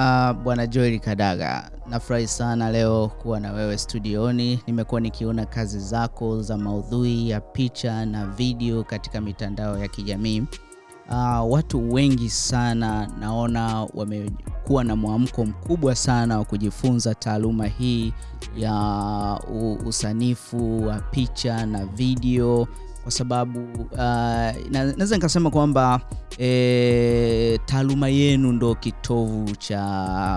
Uh, bwana Joel Kadaga, nafurahi sana leo kuwa na wewe studioni. Nimekuwa nikiona kazi zako za maudhui ya picha na video katika mitandao ya kijamii. Uh, watu wengi sana naona wamekuwa na mwamko mkubwa sana wa kujifunza taaluma hii ya usanifu wa picha na video kwa sababu uh, naweza nikasema kwamba e, taaluma yenu ndo kitovu cha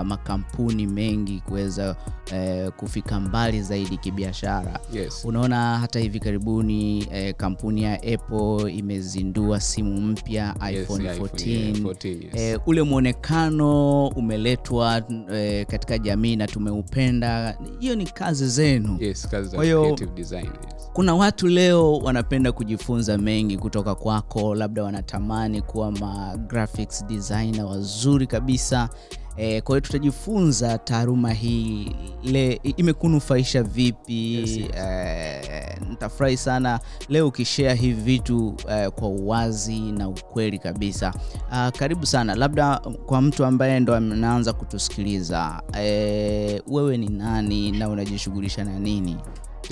makampuni mengi kuweza e, kufika mbali zaidi kibiashara. Yes. Unaona hata hivi karibuni e, kampuni ya Apple imezindua simu mpya Yes, iPhone yeah, 14. yeah, 14, yes. E, ule mwonekano umeletwa e, katika jamii na tumeupenda. Hiyo ni kazi zenu. Yes, kazi za Kwa hiyo- creative design, yes. Kuna watu leo wanapenda kujifunza mengi kutoka kwako, labda wanatamani kuwa ma graphics designer wazuri kabisa. E, kwa hiyo tutajifunza taaluma hii le, imekunufaisha vipi? Yes, yes. E, nitafurahi sana leo ukishare hivi vitu e, kwa uwazi na ukweli kabisa. A, karibu sana, labda kwa mtu ambaye ndo anaanza kutusikiliza e, wewe ni nani na unajishughulisha na nini?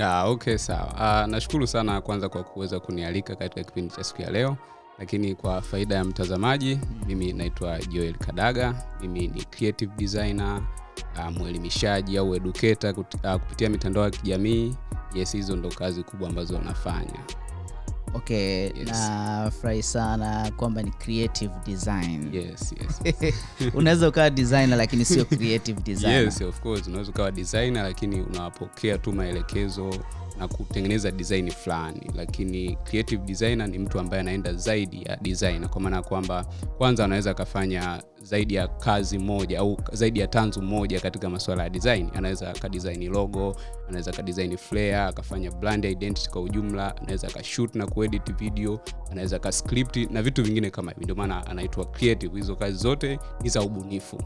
Ah, okay, sawa. Ah, nashukuru sana kwanza kwa kuweza kunialika katika kipindi cha siku ya leo, lakini kwa faida ya mtazamaji, mimi naitwa Joel Kadaga. Mimi ni creative designer, ah, mwelimishaji au educator ah, kupitia mitandao ya kijamii. Yes, hizo ndo kazi kubwa ambazo nafanya. Okay, Yes. nafurahi sana kwamba ni creative design. Yes, yes. Unaweza ukawa designer lakini sio creative designer. Yes, of course. Unaweza ukawa designer lakini unapokea tu maelekezo na kutengeneza design fulani, lakini creative designer ni mtu ambaye anaenda zaidi ya design, kwa maana ya kwamba kwanza anaweza akafanya zaidi ya kazi moja au zaidi ya tanzu moja katika masuala ya design. Anaweza akadesign logo, anaweza akadesign flare, akafanya brand identity kwa ujumla, anaweza akashoot na kuedit video, anaweza akascript na vitu vingine kama hivi. Ndio maana anaitwa creative. Hizo kazi zote ni za ubunifu.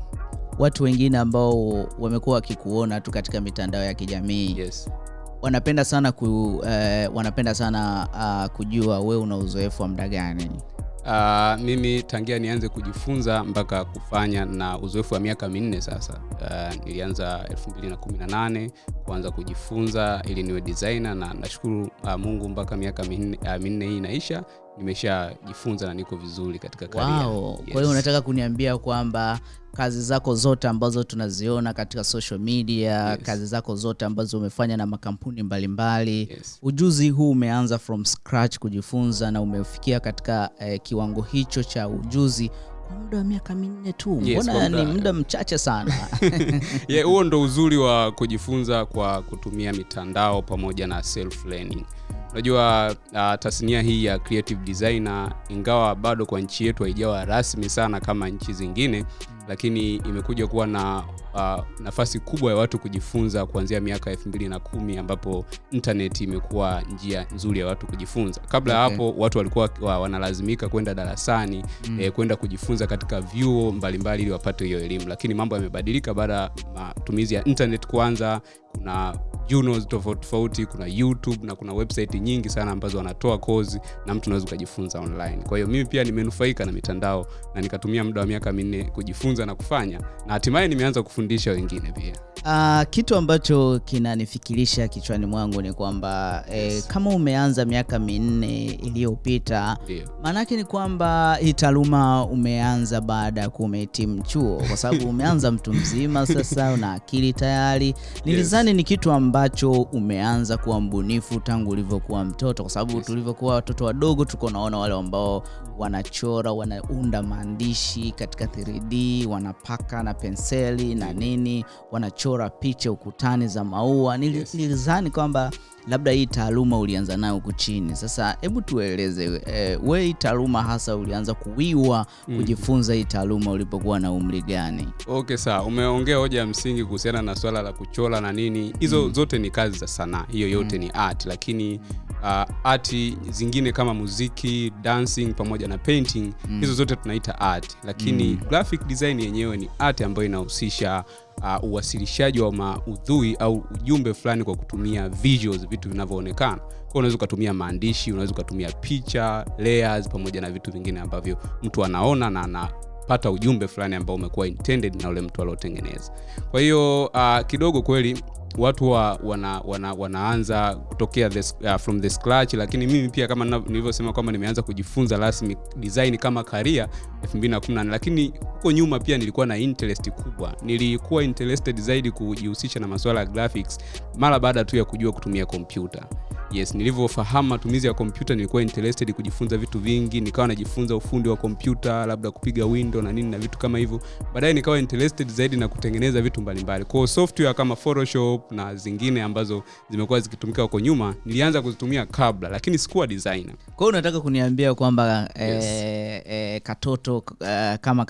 Watu wengine ambao wamekuwa wakikuona tu katika mitandao ya kijamii Yes. Wanapenda sana ku, eh, wanapenda sana uh, kujua wewe una uzoefu wa muda gani? Uh, mimi tangia nianze kujifunza mpaka kufanya na uzoefu wa miaka minne sasa. Uh, nilianza 2018 kuanza kujifunza ili niwe designer na nashukuru uh, Mungu mpaka miaka minne, uh, minne hii inaisha nimeshajifunza na niko vizuri katika career. Wow. Yes. Kwa hiyo unataka kuniambia kwamba kazi zako zote ambazo tunaziona katika social media, Yes. kazi zako zote ambazo umefanya na makampuni mbalimbali mbali. Yes. ujuzi huu umeanza from scratch kujifunza na umefikia katika eh, kiwango hicho cha ujuzi kwa muda wa miaka minne tu. Yes, Mbona yes, ni muda- muda mchache sana? yeah, huo ndo uzuri wa kujifunza kwa kutumia mitandao pamoja na self learning unajua uh, tasnia hii ya creative designer ingawa bado kwa nchi yetu haijawa rasmi sana kama nchi zingine lakini imekuja kuwa na uh, nafasi kubwa ya watu kujifunza kuanzia miaka elfu mbili na kumi ambapo internet imekuwa njia nzuri ya watu kujifunza kabla ya Okay. hapo watu walikuwa wa- wanalazimika kwenda darasani mm. eh, kwenda kujifunza katika vyuo mbalimbali ili wapate hiyo elimu lakini mambo yamebadilika baada ya matumizi ya internet kwanza kuna journals tofauti tofauti kuna youtube na kuna website nyingi sana ambazo wanatoa kozi na mtu unaweza ukajifunza online kwa hiyo mimi pia nimenufaika na mitandao na nikatumia muda wa miaka minne kujifunza na kufanya na hatimaye nimeanza kufundisha wengine pia Uh, kitu ambacho kinanifikirisha kichwani mwangu ni kwamba yes. eh, kama umeanza miaka minne iliyopita maanake ni kwamba hii taaluma umeanza baada ya kuwa umehitimu chuo, kwa sababu umeanza mtu mzima sasa, una akili tayari. Nilizani yes. ni kitu ambacho umeanza kuwa mbunifu tangu ulivyokuwa mtoto, kwa sababu Yes. tulivyokuwa watoto wadogo tuko naona wale ambao wanachora, wanaunda maandishi katika 3D, wanapaka na penseli na nini, wanachora picha ukutani za maua. Nilizani kwamba labda hii taaluma ulianza nayo huku chini. Sasa hebu tueleze eh, we hii taaluma hasa ulianza kuwiwa kujifunza hii taaluma ulipokuwa na umri gani? okay sawa umeongea hoja ya msingi kuhusiana na swala la kuchola na nini hizo mm. zote ni kazi za sanaa hiyo yote mm. ni art lakini uh, art zingine kama muziki dancing pamoja na painting hizo zote tunaita art lakini mm. graphic design yenyewe ni art ambayo inahusisha uh, uwasilishaji wa maudhui au ujumbe fulani kwa kutumia visuals vitu vinavyoonekana. Kwa unaweza ukatumia maandishi unaweza ukatumia picha layers pamoja na vitu vingine ambavyo mtu anaona na ana unapata ujumbe fulani ambao umekuwa intended na ule mtu aliotengeneza. Kwa hiyo uh, kidogo kweli watu wa, wana, wana, wanaanza kutokea this, uh, from the scratch lakini mimi pia kama nilivyosema kwamba nimeanza kujifunza rasmi design kama karia 2018 lakini huko nyuma pia nilikuwa na interest kubwa. Nilikuwa interested zaidi kujihusisha na masuala ya graphics mara baada tu ya kujua kutumia kompyuta yes nilivyofahamu matumizi ya kompyuta nilikuwa interested kujifunza vitu vingi nikawa najifunza ufundi wa kompyuta labda kupiga window na nini na vitu kama hivyo. Baadaye nikawa interested zaidi na kutengeneza vitu mbalimbali. Kwa software kama photoshop na zingine ambazo zimekuwa zikitumika huko nyuma nilianza kuzitumia kabla lakini sikuwa designer. Kwa hiyo unataka kuniambia kwamba Yes. eh, eh, katoto eh, kama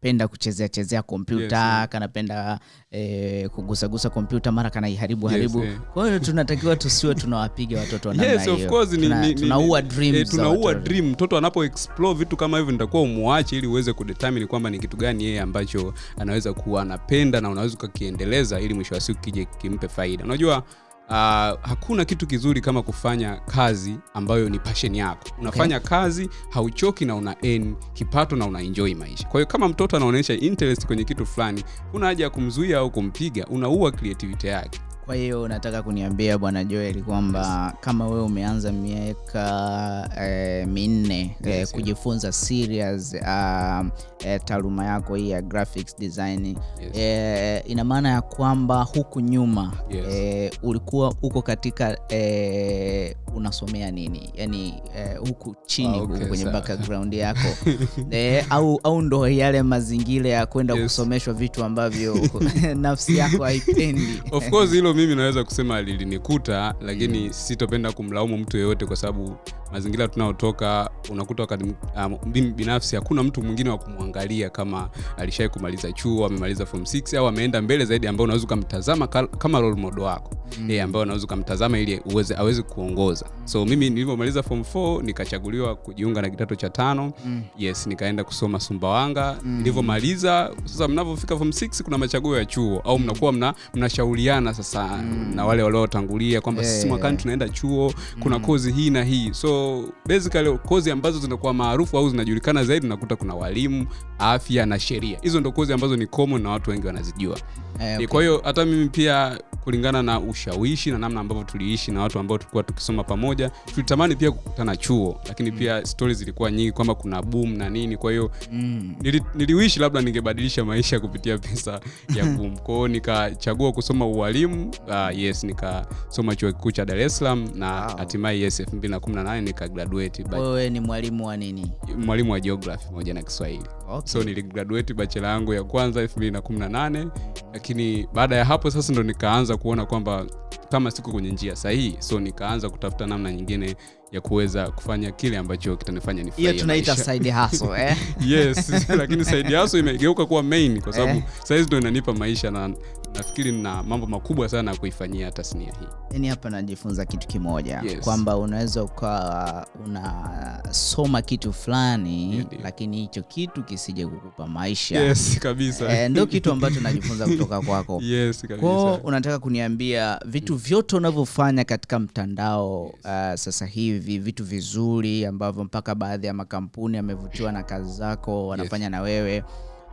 kanapenda kuchezea chezea kompyuta Yes, kanapenda eh, kugusagusa kompyuta mara kanaiharibu Yes, haribu eh. kwa hiyo tunatakiwa tusiwe tunawapiga watoto wa yes of hiyo. course ni, Tuna- ni, ni, tunaua dream eh, tunaua watoto. dream mtoto anapo explore vitu kama hivyo nitakuwa umwache ili uweze kudetermine kwamba ni kitu gani yeye ambacho anaweza kuwa anapenda na unaweza ukakiendeleza ili mwisho wa siku kije kimpe faida unajua Uh, hakuna kitu kizuri kama kufanya kazi ambayo ni passion yako. Unafanya okay. kazi hauchoki na una earn kipato na una enjoy maisha. Kwa hiyo kama mtoto anaonyesha interest kwenye kitu fulani kuna haja ya kumzuia au kumpiga unaua creativity yake kwa hiyo unataka kuniambia bwana joel kwamba kama wewe umeanza miaka e, minne yes, Yes, kujifunza serious uh, e, taaluma yako hii ya graphics design Yes. E, ina maana ya kwamba huku nyuma Yes. E, ulikuwa uko katika e, unasomea nini yani e, huku chini Ah, huku okay, kwenye background yako e, au, au ndo yale mazingira ya kwenda Yes. kusomeshwa vitu ambavyo nafsi yako haipendi of course hilo mimi naweza kusema lilinikuta lakini mm. sitopenda kumlaumu mtu yeyote kwa sababu mazingira tunayotoka unakuta wakati um, binafsi hakuna mtu mwingine wa kumwangalia kama alishai kumaliza chuo amemaliza form 6 au ameenda mbele zaidi ambao unaweza ukamtazama kama role model wako mm. eh, ambao unaweza ukamtazama ili uweze aweze kuongoza so mimi nilivyomaliza form 4 nikachaguliwa kujiunga na kidato cha tano mm. yes nikaenda kusoma sumbawanga mm. nilivyomaliza sasa mnavyofika form 6 kuna machaguo ya chuo au mnakuwa mna, mnashauriana sasa mm. na wale waliotangulia kwamba Yeah, sisi mwakani tunaenda chuo kuna mm. kozi hii na hii so basically kozi ambazo zinakuwa maarufu au zinajulikana zaidi nakuta kuna walimu afya na sheria hizo ndo kozi ambazo ni common na watu wengi wanazijua Eh, okay. kwa hiyo hata mimi pia kulingana na ushawishi na namna ambavyo tuliishi na watu ambao tulikuwa tukisoma pamoja tulitamani pia kukutana chuo lakini pia stori zilikuwa nyingi kwamba kuna boom na nini kwa hiyo Mm. nili, niliwishi labda ningebadilisha maisha kupitia pesa ya boom kwao nikachagua kusoma ualimu uh, yes nikasoma chuo kikuu cha dar es salaam na Wow. hatimaye yes 2018 nikagraduate wewe ni mwalimu wa nini mwalimu wa geography pamoja na kiswahili okay. so niligraduate bachela yangu ya kwanza 2018 lakini baada ya hapo sasa ndo nikaanza kuona kwamba kama siko kwenye njia sahihi so nikaanza kutafuta namna nyingine ya kuweza kufanya kile ambacho kitanifanya hiyo tunaita side hustle eh? yes lakini side hustle imegeuka kuwa main kwa sababu Eh. saizi ndo inanipa maisha na nafikiri na mambo makubwa sana ya kuifanyia tasnia hii. Yani hapa najifunza kitu kimoja Yes. kwamba unaweza ukawa unasoma kitu fulani yeah, lakini hicho kitu kisije kukupa maisha. Yes kabisa. E, ndo kitu ambacho najifunza kutoka kwako. Yes kwao unataka kuniambia vitu vyote unavyofanya katika mtandao yes. uh, sasa hivi vitu vizuri ambavyo mpaka baadhi ya makampuni yamevutiwa na kazi zako wanafanya yes. na wewe.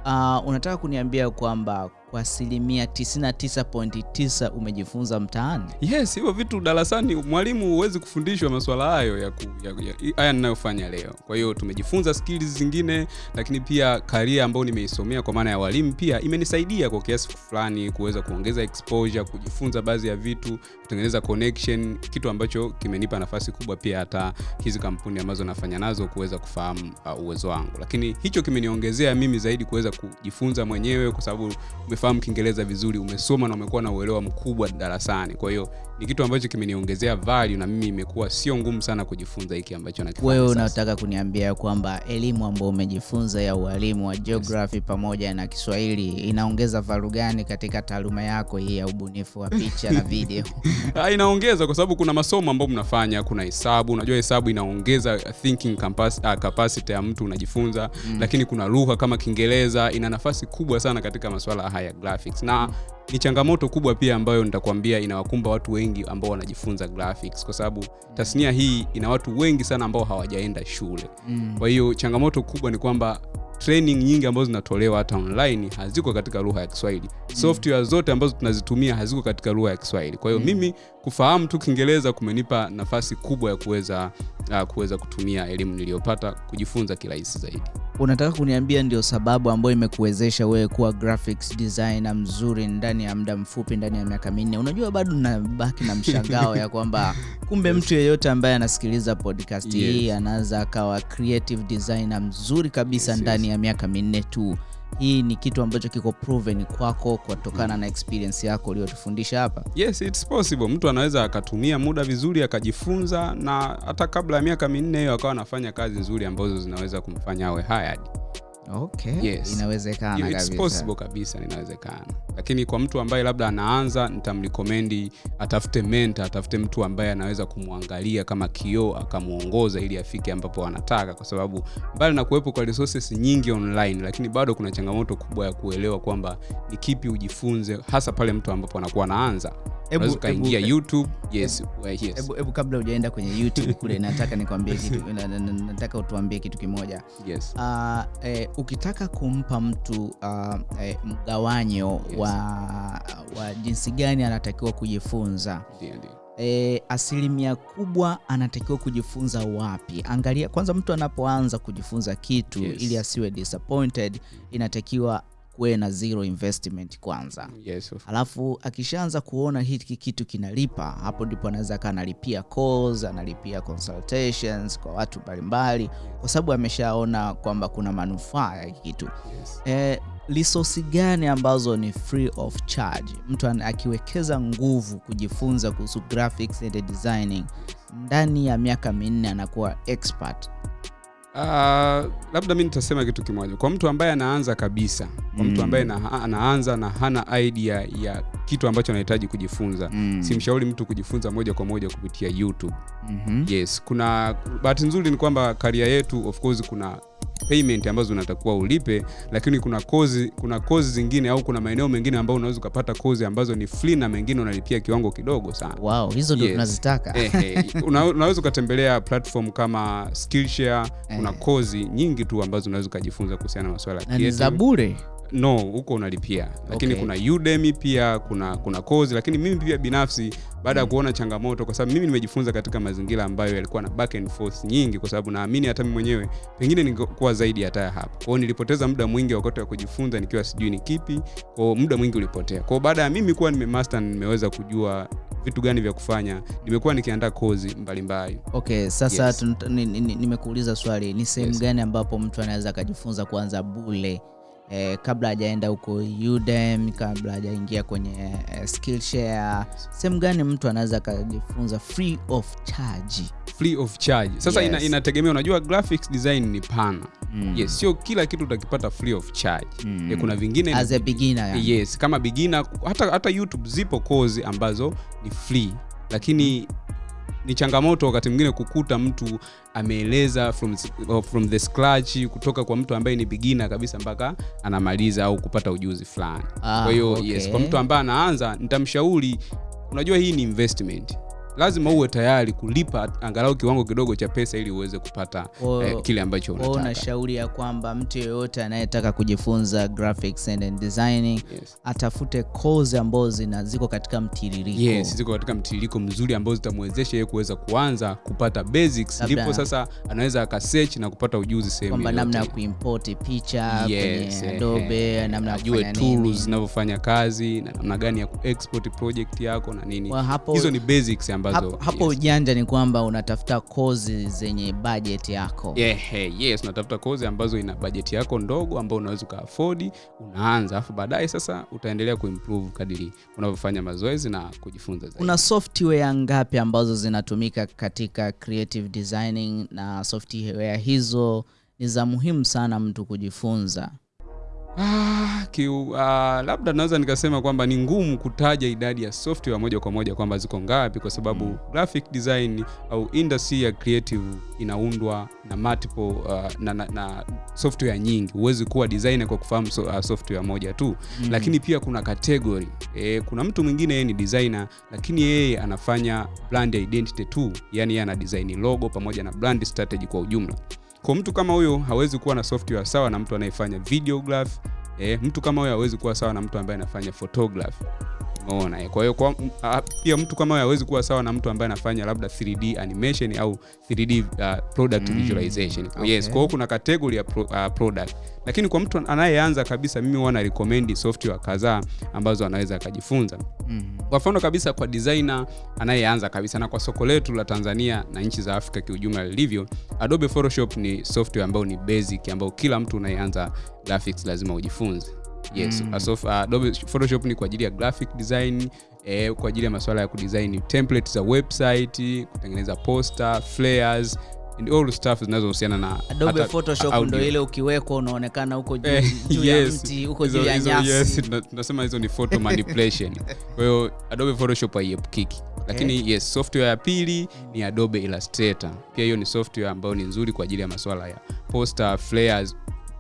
Uh, unataka kuniambia kwamba kwa asilimia 99.9 umejifunza mtaani? Yes hivyo vitu darasani mwalimu huwezi kufundishwa maswala hayo ya, ku, ya, ya haya ninayofanya leo. Kwa hiyo tumejifunza skills zingine lakini pia karia ambayo nimeisomea kwa maana ya walimu pia imenisaidia kwa kiasi fulani kuweza kuongeza exposure kujifunza baadhi ya vitu kutengeneza connection kitu ambacho kimenipa nafasi kubwa pia hata hizi kampuni ambazo nafanya nazo kuweza kufahamu uh, uwezo wangu. Lakini hicho kimeniongezea mimi zaidi kuweza kujifunza mwenyewe kwa sababu umefahamu kiingereza vizuri umesoma na umekuwa na uelewa mkubwa darasani. Kwa hiyo ni kitu ambacho kimeniongezea value na mimi imekuwa sio ngumu sana kujifunza hiki ambacho nakifanya wewe unataka kuniambia kwamba elimu ambayo umejifunza ya ualimu wa geography yes, pamoja na kiswahili inaongeza valu gani katika taaluma yako hii ya ubunifu wa picha na video? Ah, inaongeza kwa sababu kuna masomo ambayo mnafanya kuna hesabu. Unajua hesabu inaongeza thinking capacity, ah, capacity ya mtu unajifunza. Mm. lakini kuna lugha kama kiingereza ina nafasi kubwa sana katika masuala haya graphics. Na ni changamoto kubwa pia ambayo nitakwambia inawakumba watu wengi ambao wanajifunza graphics kwa sababu tasnia hii ina watu wengi sana ambao hawajaenda shule mm. kwa hiyo changamoto kubwa ni kwamba training nyingi ambazo zinatolewa hata online haziko katika lugha ya kiswahili mm. software zote ambazo tunazitumia haziko katika lugha ya kiswahili kwa hiyo mm. mimi kufahamu tu kiingereza kumenipa nafasi kubwa ya kuweza uh, kuweza kutumia elimu niliyopata kujifunza kirahisi zaidi unataka kuniambia ndio sababu ambayo imekuwezesha wewe kuwa graphics designer mzuri ndani ya muda mfupi ndani ya miaka minne unajua bado nabaki na mshangao ya kwamba kumbe mtu yeyote ambaye anasikiliza podcast yes. hii anaweza akawa creative designer mzuri kabisa Yes, ndani yes. ya miaka minne tu hii ni kitu ambacho kiko proven kwako kutokana na experience yako uliyotufundisha hapa. Yes it's possible. Mtu anaweza akatumia muda vizuri akajifunza na hata kabla ya miaka minne hiyo akawa anafanya kazi nzuri ambazo zinaweza kumfanya awe hired okay Yes. inawezekana It's kabisa. possible kabisa inawezekana. Lakini kwa mtu ambaye labda anaanza nitamrekomendi atafute menta atafute mtu ambaye anaweza kumwangalia kama kioo akamwongoza ili afike ambapo anataka. Kwa sababu mbali na kuwepo kwa resources nyingi online lakini bado kuna changamoto kubwa ya kuelewa kwamba ni kipi ujifunze hasa pale mtu ambapo anakuwa anaanza ukaingia youtube yes, yes. kabla ujaenda kwenye youtube kule nataka nikwambie kitu nataka utuambie kitu kimoja yes. uh, eh, ukitaka kumpa mtu uh, eh, mgawanyo Yes. wa, wa jinsi gani anatakiwa kujifunza Ndio, ndio. e, asilimia kubwa anatakiwa kujifunza wapi angalia kwanza mtu anapoanza kujifunza kitu Yes. ili asiwe disappointed inatakiwa kuwe na zero investment kwanza. Yes, alafu akishaanza kuona hiki kitu kinalipa hapo ndipo anaweza kaa analipia calls analipia consultations kwa watu mbalimbali kwa sababu ameshaona kwamba kuna manufaa ya hiki kitu. Yes. eh, resource gani ambazo ni free of charge? Mtu akiwekeza nguvu kujifunza kuhusu graphics and designing ndani ya miaka minne anakuwa expert Uh, labda mi nitasema kitu kimoja kwa mtu ambaye anaanza kabisa kwa mtu Mm. ambaye na, anaanza na hana idea ya kitu ambacho anahitaji kujifunza Mm. simshauri mtu kujifunza moja kwa moja kupitia youtube mm -hmm. yes kuna bahati nzuri ni kwamba karia yetu of course kuna payment ambazo unatakiwa ulipe lakini kuna kozi kuna kozi zingine au kuna maeneo mengine ambayo unaweza ukapata kozi ambazo ni free na mengine unalipia kiwango kidogo sana wow hizo ndio Yes. tunazitaka Eh, eh, una, unaweza ukatembelea platform kama skillshare kuna Eh. kozi nyingi tu ambazo unaweza ukajifunza kuhusiana na masuala ya na ni za bure no huko unalipia lakini Okay. kuna udemy pia kuna kuna kozi lakini mimi pia binafsi baada ya mm. kuona changamoto kwa sababu mimi nimejifunza katika mazingira ambayo yalikuwa na back and forth nyingi kwa sababu naamini hata mimi mwenyewe pengine ningekuwa zaidi hata ya hapo kwao nilipoteza muda mwingi wakati wa kujifunza nikiwa sijui ni kipi kwao muda mwingi ulipotea kwao baada ya mimi kuwa nimemaster nimeweza kujua vitu gani vya kufanya nimekuwa nikiandaa kozi mbalimbali okay sasa Yes. yes. nimekuuliza swali ni sehemu Yes. gani ambapo mtu anaweza akajifunza kuanza bule eh, kabla hajaenda huko udem kabla hajaingia kwenye eh, skillshare sehemu gani mtu anaweza akajifunza free of charge free of charge sasa Yes. ina, inategemea unajua graphics design ni pana Mm. yes sio kila kitu utakipata free of charge Mm. E, kuna vingine as a beginner yani. yes kama beginner hata, hata youtube zipo kozi ambazo ni free lakini ni changamoto wakati mwingine kukuta mtu ameeleza from, from the scratch kutoka kwa mtu ambaye ni bigina kabisa mpaka anamaliza au kupata ujuzi fulani Ah, kwa hiyo okay. yes kwa mtu ambaye anaanza nitamshauri unajua hii ni investment lazima uwe tayari kulipa angalau kiwango kidogo cha pesa ili uweze kupata o, eh, kile ambacho unataka. Na unashauri ya kwamba mtu yeyote anayetaka kujifunza graphics and designing yes. atafute kozi ambazo zina ziko katika mtiririko. Yes ziko katika mtiririko mzuri ambao zitamwezesha yeye kuweza kuanza kupata basics. Ndipo sasa anaweza akasearch na kupata ujuzi sehemu kwamba namna ya kuimport picha Yes, kwenye eh, adobe eh, namna ajue tools zinavyofanya kazi na namna gani ya kuexport project yako na nini. Hizo ni basics ambazo hapo, hapo yes. ujanja ni kwamba unatafuta kozi zenye bajeti yako. Yeah, hey, yes unatafuta kozi ambazo ina bajeti yako ndogo ambayo unaweza ukaafodi unaanza alafu baadaye sasa utaendelea kuimprove kadiri unavyofanya mazoezi na kujifunza zaidi. Una software ngapi ambazo zinatumika katika creative designing na software hizo? Ni za muhimu sana mtu kujifunza Ah, kiu, ah, labda naweza nikasema kwamba ni ngumu kutaja idadi ya software moja kwa moja kwamba ziko ngapi kwa sababu Mm. graphic design au industry ya creative inaundwa na multiple uh, na, na, na software nyingi. Huwezi kuwa designer kwa kufahamu so, uh, software moja tu. Mm. lakini pia kuna category. E, kuna mtu mwingine yeye ni designer lakini yeye anafanya brand identity tu. Yani yeye ana design logo pamoja na brand strategy kwa ujumla kwa mtu kama huyo hawezi kuwa na software sawa na mtu anayefanya videograph eh, mtu kama huyo hawezi kuwa sawa na mtu ambaye anafanya photograph umeona eh. kwa hiyo kwa, pia mtu kama hawezi kuwa sawa na mtu ambaye anafanya labda 3d animation au 3d uh, product Mm, visualization okay. yes kwa hiyo kuna category ya pro, uh, product lakini kwa mtu anayeanza kabisa mimi huwa na recommend software kadhaa ambazo anaweza akajifunza Mm. kwa mfano kabisa kwa designer anayeanza kabisa na kwa soko letu la tanzania na nchi za afrika kiujumla lilivyo adobe photoshop ni software ambayo ni basic ambayo kila mtu unayeanza graphics lazima ujifunze yes. Mm. Asof, adobe photoshop ni kwa ajili ya graphic design eh, kwa ajili ya masuala ya kudesign template za website kutengeneza poster flares and all stuff zinazohusiana na adobe photoshop ndio ile ukiwekwa unaonekana huko juu, Eh, juu ya mti huko juu ya nyasi. yes, tunasema hizo ni photo manipulation. Kwa hiyo adobe photoshop haiepukiki. Lakini okay. yes software ya pili ni adobe illustrator. Pia hiyo ni software ambayo ni nzuri kwa ajili ya masuala ya poster flares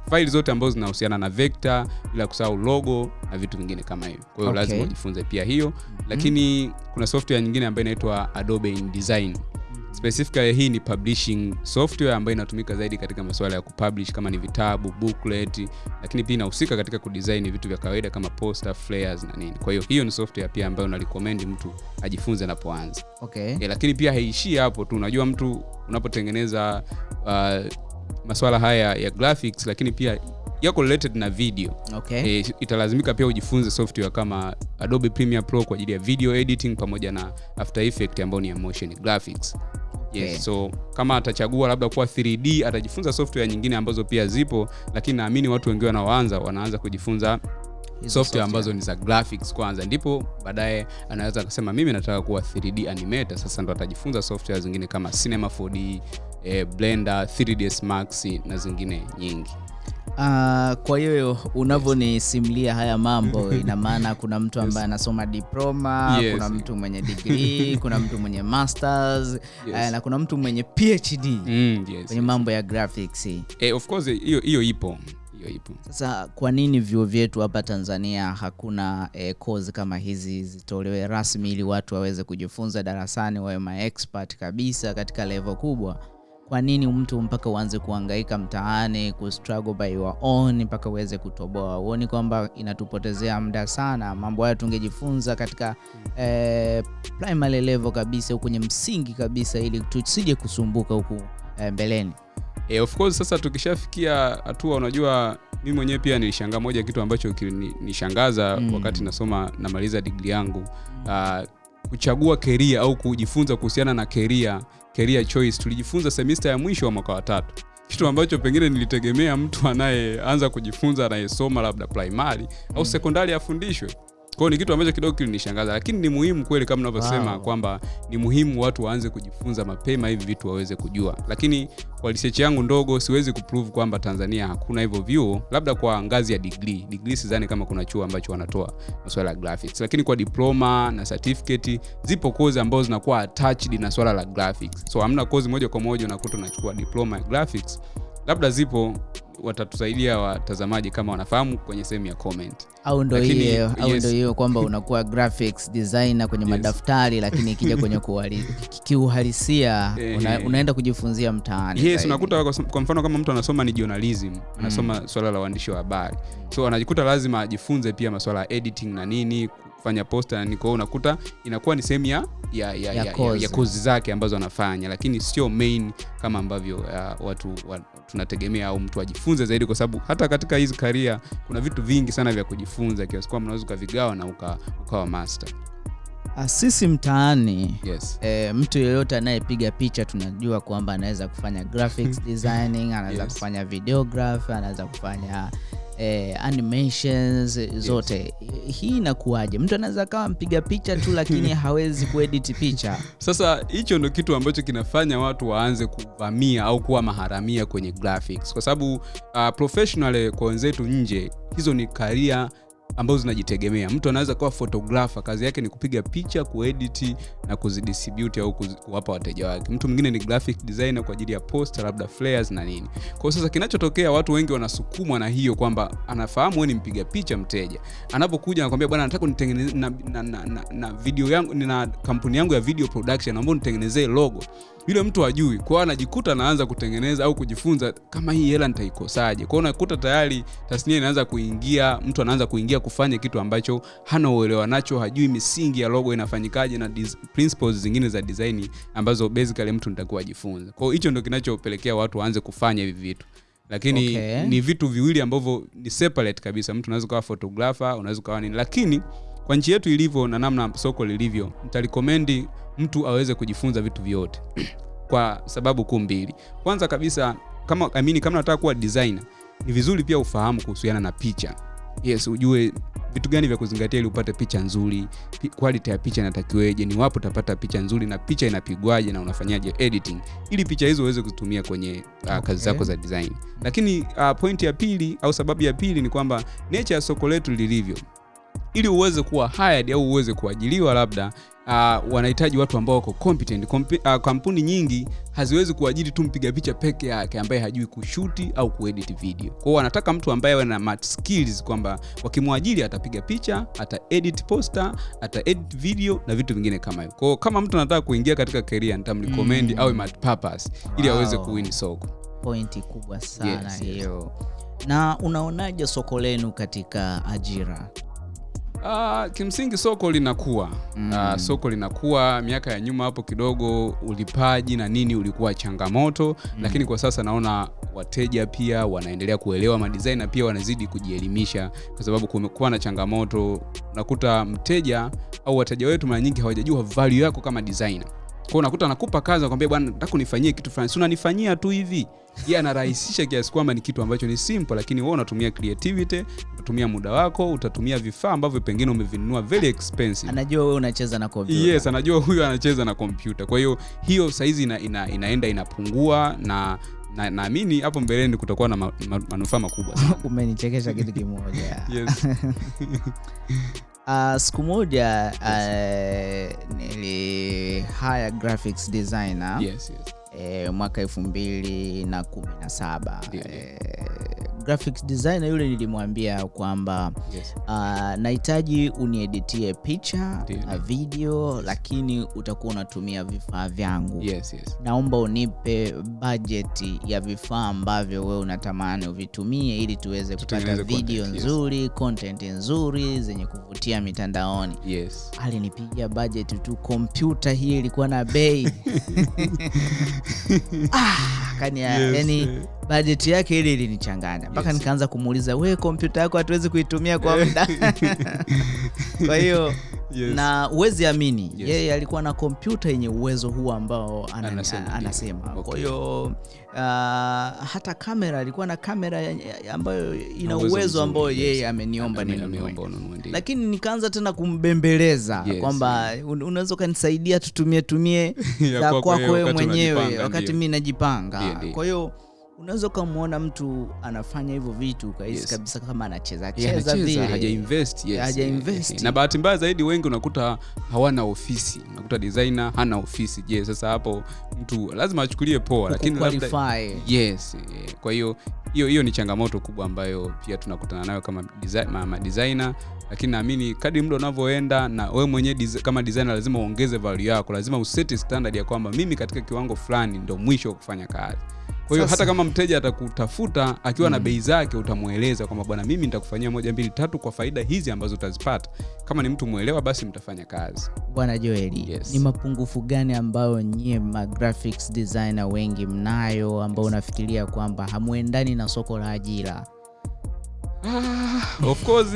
faili zote ambazo zinahusiana na vekta bila kusahau logo na vitu vingine kama hivyo. Kwa hiyo Okay. lazima ujifunze pia hiyo. Lakini kuna software nyingine ambayo inaitwa adobe indesign. Specifically hii ni publishing software ambayo inatumika zaidi katika masuala ya kupublish kama ni vitabu booklet lakini pia inahusika katika kudesign vitu vya kawaida kama poster flyers na nini. Kwa hiyo hiyo ni software pia ambayo narecommend mtu ajifunze anapoanza. Okay. e, lakini pia haishii hapo tu. Unajua mtu unapotengeneza uh, maswala haya ya graphics lakini pia yako related na video. Okay. e, italazimika pia ujifunze software kama adobe premiere pro kwa ajili ya video editing pamoja na after effect ambayo ni ya motion graphics. Yes, Okay. so kama atachagua labda kuwa 3d atajifunza software nyingine ambazo pia zipo lakini naamini watu wengi wanaoanza wanaanza kujifunza Software, software. ambazo ni za graphics kwanza. Ndipo baadaye anaweza akasema mimi nataka kuwa 3d animator. Sasa ndo atajifunza software zingine kama cinema 4d eh, blender 3ds max na zingine nyingi. Uh, kwa hiyo unavyonisimulia haya mambo ina maana kuna mtu ambaye anasoma diploma Yes. kuna mtu mwenye degree kuna mtu mwenye masters eh, na kuna mtu mwenye phd mm, yes. kwenye mambo ya graphics. Eh, of course hiyo hiyo ipo hiyo ipo. Sasa kwa nini vyuo vyetu hapa tanzania hakuna eh, kozi kama hizi zitolewe rasmi ili watu waweze kujifunza darasani wawe maexpert kabisa katika levo kubwa kwa nini mtu mpaka uanze kuangaika mtaani kustruggle by your own mpaka uweze kutoboa huoni kwamba inatupotezea muda sana mambo hayo tungejifunza katika eh, primary level kabisa huku kwenye msingi kabisa ili tusije kusumbuka huku eh, mbeleni e, of course sasa tukishafikia hatua unajua mi mwenyewe pia nilishangaa moja kitu ambacho kinishangaza Mm. mm. wakati nasoma namaliza digri yangu mm. uh, kuchagua keria au kujifunza kuhusiana na keria career choice. Tulijifunza semester ya mwisho wa mwaka wa tatu. Kitu ambacho pengine nilitegemea mtu anayeanza kujifunza anayesoma labda primary au sekondari afundishwe kwao ni kitu ambacho kidogo kilinishangaza lakini ni muhimu kweli kama unavyosema Wow. kwamba ni muhimu watu waanze kujifunza mapema hivi vitu waweze kujua. Lakini kwa research yangu ndogo siwezi kuprove kwamba tanzania hakuna hivyo vyuo labda kwa ngazi ya degree. Degree sidhani kama kuna chuo ambacho wanatoa masuala ya graphics. Lakini kwa diploma na certificate zipo kozi ambazo zinakuwa attached na swala la graphics. So hamna kozi moja kwa moja unakuta unachukua diploma ya graphics labda zipo watatusaidia watazamaji kama wanafahamu kwenye sehemu ya comment au ndo hiyo au yes. ndo hiyo kwamba unakuwa graphics designer kwenye Yes. madaftari lakini ikija kwenye kiuhalisia Eh, una, unaenda kujifunzia mtaani yes unakuta kwa- kwa mfano kama mtu anasoma ni journalism anasoma mm. swala la uandishi wa habari so anajikuta lazima ajifunze pia maswala ya editing na nini kufanya posta na kwao unakuta inakuwa ni sehemu ya ya, ya, Ya ya, ya, kozi. zake ambazo anafanya lakini sio main kama ambavyo uh, watu wa, tunategemea au mtu ajifunze zaidi kwa sababu hata katika hizi karia kuna vitu vingi sana vya kujifunza kiasi kwamba unaweza ukavigawa na uka, ukawa master Ah, sisi mtaani yes E, mtu yeyote anayepiga picha tunajua kwamba anaweza kufanya graphics designing anaweza Yes. kufanya videograph anaweza kufanya eh, animations zote. Hii inakuwaje? Mtu anaweza kawa mpiga picha tu lakini hawezi kuedit picha. Sasa hicho ndo kitu ambacho kinafanya watu waanze kuvamia au kuwa maharamia kwenye graphics. Kwa sababu uh, professional kwa wenzetu nje hizo ni karia ambazo zinajitegemea. Mtu anaweza kuwa photographer kazi yake ni kupiga picha kuedit na kuzidistribute au kuwapa wateja wake. Mtu mwingine ni graphic designer kwa ajili ya poster labda flyers na nini. Kwa sasa kinachotokea watu wengi wanasukumwa na hiyo kwamba anafahamu wewe ni mpiga picha mteja. Anapokuja anakuambia bwana nataka nitengeneze na, na, na, na, na video yangu nina kampuni yangu ya video production naomba nitengenezee logo yule mtu ajui kwao anajikuta anaanza kutengeneza au kujifunza kama hii hela nitaikosaje? Kwao unakuta tayari tasnia inaanza kuingia mtu anaanza kuingia kufanya kitu ambacho hana uelewa nacho hajui misingi ya logo inafanyikaje na principles zingine za design ambazo basically mtu nitakuwa ajifunza kwao hicho ndio kinachopelekea watu waanze kufanya hivi vitu. Lakini Okay. ni vitu viwili ambavyo ni separate kabisa. Mtu unaweza ukawa photographer unaweza ukawa nini. Lakini kwa nchi yetu ilivyo na namna soko lilivyo ntarikomendi mtu aweze kujifunza vitu vyote kwa sababu kuu mbili. Kwanza kabisa kama I mean, kama nataka kuwa designer ni vizuri pia ufahamu kuhusiana na picha. Yes ujue vitu gani vya kuzingatia ili upate picha nzuri quality ya picha inatakiweje ni wapo utapata picha nzuri na picha inapigwaje na unafanyaje editing ili picha hizo uweze kuzitumia kwenye uh, Okay. kazi zako za design. Lakini uh, point ya pili au sababu ya pili ni kwamba nature ya soko letu lilivyo ili uweze kuwa hired au uweze kuajiliwa labda uh, wanahitaji watu ambao wako competent Kompi, uh, kampuni nyingi haziwezi kuajiri tu mpiga picha peke yake ambaye hajui kushuti au kuedit video kwao wanataka mtu ambaye awe na mat skills kwamba wakimwajiri atapiga picha ata edit poster ata edit video na vitu vingine kama hivyo kwao kama mtu anataka kuingia katika career nitamrecommend Mm. awe mat purpose ili Wow. aweze kuwini soko pointi kubwa sana hiyo. Yes, yes. na unaonaje soko lenu katika ajira Uh, kimsingi soko linakuwa Mm. uh, soko linakuwa miaka ya nyuma hapo kidogo ulipaji na nini ulikuwa changamoto mm. lakini kwa sasa naona wateja pia wanaendelea kuelewa madesign na pia wanazidi kujielimisha kwa sababu kumekuwa na changamoto unakuta mteja au wateja wetu mara nyingi hawajajua value yako kama designer kwao unakuta anakupa kazi nakwambia bwana nataka unifanyie kitu fulani. Si unanifanyia tu hivi. Yeye anarahisisha kiasi kwamba ni kitu ambacho ni simple lakini wewe unatumia creativity unatumia muda wako utatumia vifaa ambavyo pengine umevinunua very expensive. Anajua wewe unacheza na computer. yes anajua huyu anacheza na kompyuta. Kwa hiyo hiyo saizi ina, ina, inaenda inapungua na na- naamini hapo mbeleni kutakuwa na ma, ma, manufaa makubwa umenichekesha kitu kimoja. Yes. uh, siku moja uh, nili hire graphics designer yes, yes. eh, mwaka elfu mbili na kumi na saba. Yeah, eh, graphics designer yule nilimwambia kwamba Yes. uh, nahitaji unieditie picha na ndio. video lakini utakuwa unatumia vifaa vyangu Yes, yes. naomba unipe bajeti ya vifaa ambavyo wewe unatamani uvitumie ili tuweze kupata video content, yes. nzuri content nzuri zenye kuvutia mitandaoni Yes. alinipigia bajeti tu kompyuta hii ilikuwa na bei ah, kani Yes, yani bajeti yake ili ilinichanganya mpaka Yes. nikaanza kumuuliza we kompyuta yako hatuwezi kuitumia kwa muda kwa hiyo Yes. na uwezi amini Yes. yeye alikuwa na kompyuta yenye uwezo huu ambao anani, Anasema, anasema. Okay. kwa hiyo uh, hata kamera alikuwa na kamera ambayo ina uwezo ambao yeye ameniomba ninunue lakini nikaanza tena kumbembeleza Yes, kwamba yeah. unaweza ukanisaidia tutumie tumie Ya za kwako wewe mwenyewe wakati mi najipanga kwa hiyo unaweza ukamwona mtu anafanya hivyo vitu ukahisi Yes. kabisa kama anacheza cheza yes. Haja invest. na bahati mbaya zaidi wengi unakuta hawana ofisi unakuta designer hana ofisi je yes, sasa hapo mtu lazima achukulie poa lakini labda- yes kwa hiyo hiyo hiyo ni changamoto kubwa ambayo pia tunakutana nayo kama design, ma designer lakini naamini kadri muda unavyoenda na wewe mwenyewe diz, kama designer lazima uongeze value yako lazima useti standard ya kwamba mimi katika kiwango fulani ndo mwisho wa kufanya kazi kwa hiyo hata kama mteja atakutafuta akiwa mm. na bei zake utamweleza kwamba bwana mimi nitakufanyia moja mbili tatu kwa faida hizi ambazo utazipata kama ni mtu mwelewa basi mtafanya kazi bwana joeli Yes. ni mapungufu gani ambayo nyie ma graphics designer wengi mnayo ambao unafikiria kwamba hamwendani na soko la ajira ah, of course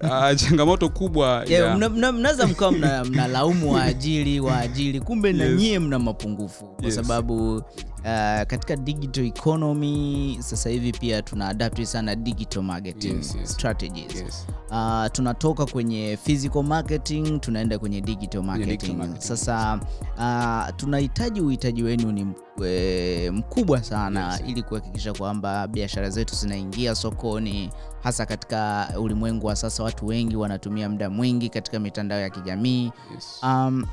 ah, changamoto kubwa Yeah, mnaweza mna- mna- mnaweza mkawa mna- mnalaumu waajiri waajiri kumbe na nyie mna mapungufu kwa Yes. sababu uh, katika digital economy sasa hivi pia tuna adapt sana digital marketing Yes, yes. strategies yes. Uh, tunatoka kwenye physical marketing tunaenda kwenye digital marketing, digital marketing, sasa uh, tunahitaji uhitaji wenu ni eh, mkubwa sana Yes. ili kuhakikisha kwamba biashara zetu zinaingia sokoni hasa katika ulimwengu wa sasa watu wengi wanatumia muda mwingi katika mitandao ya kijamii Yes. um,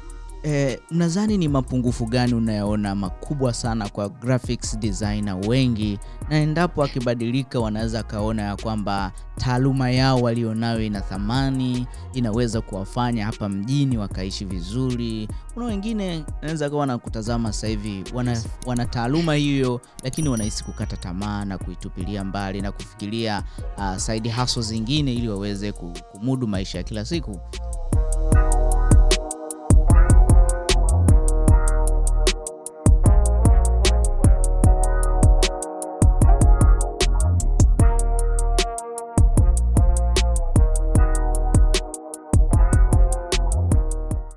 eh, mnadhani ni mapungufu gani unayoona makubwa sana kwa graphics designer wengi, na endapo akibadilika wanaweza kaona ya kwamba taaluma yao walionayo ina thamani, inaweza kuwafanya hapa mjini wakaishi vizuri. Kuna wengine naweza kawa wanakutazama sasa hivi wana, wana taaluma hiyo, lakini wanahisi kukata tamaa na kuitupilia mbali na kufikiria uh, side hustle zingine ili waweze kumudu maisha ya kila siku.